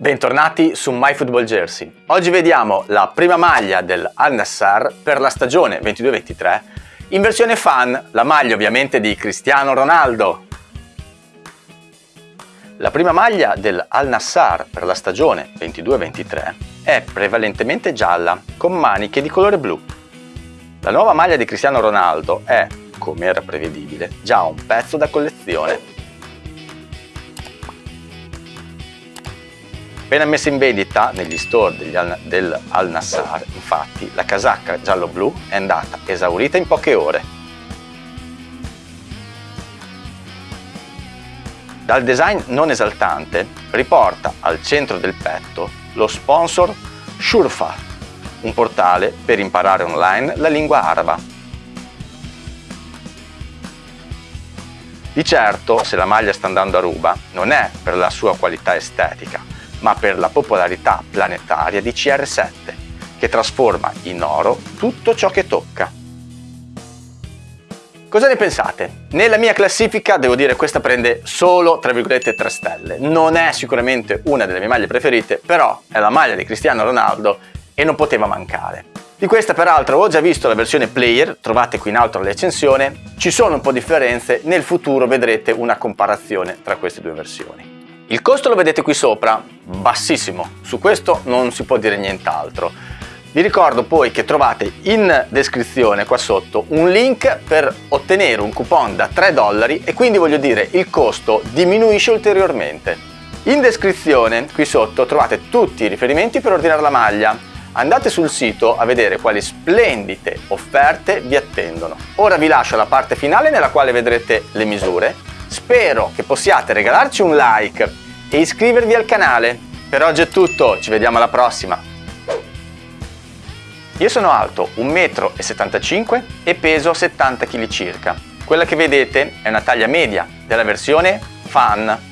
Bentornati su MyFootballJersey. Oggi vediamo la prima maglia del Al-Nassr per la stagione 22-23 in versione fan, la maglia ovviamente di Cristiano Ronaldo. La prima maglia del Al-Nassr per la stagione 22-23 è prevalentemente gialla con maniche di colore blu. La nuova maglia di Cristiano Ronaldo è, come era prevedibile, già un pezzo da collezione Appena messa in vendita negli store Al del Al Nassar, infatti, la casacca giallo-blu è andata esaurita in poche ore. Dal design non esaltante riporta al centro del petto lo sponsor Shurfa, un portale per imparare online la lingua araba. Di certo, se la maglia sta andando a ruba, non è per la sua qualità estetica, ma per la popolarità planetaria di CR7, che trasforma in oro tutto ciò che tocca. Cosa ne pensate? Nella mia classifica devo dire questa prende solo tra virgolette 3 stelle. Non è sicuramente una delle mie maglie preferite, però è la maglia di Cristiano Ronaldo e non poteva mancare. Di questa peraltro ho già visto la versione player, trovate qui in alto la recensione, ci sono un po' di differenze, nel futuro vedrete una comparazione tra queste due versioni. Il costo lo vedete qui sopra, bassissimo, su questo non si può dire nient'altro. Vi ricordo poi che trovate in descrizione qua sotto un link per ottenere un coupon da 3 dollari e quindi voglio dire il costo diminuisce ulteriormente. In descrizione qui sotto trovate tutti i riferimenti per ordinare la maglia. Andate sul sito a vedere quali splendide offerte vi attendono. Ora vi lascio la parte finale nella quale vedrete le misure Spero che possiate regalarci un like e iscrivervi al canale. Per oggi è tutto, ci vediamo alla prossima! Io sono alto 1,75 m e peso 70 kg circa. Quella che vedete è una taglia media della versione Fan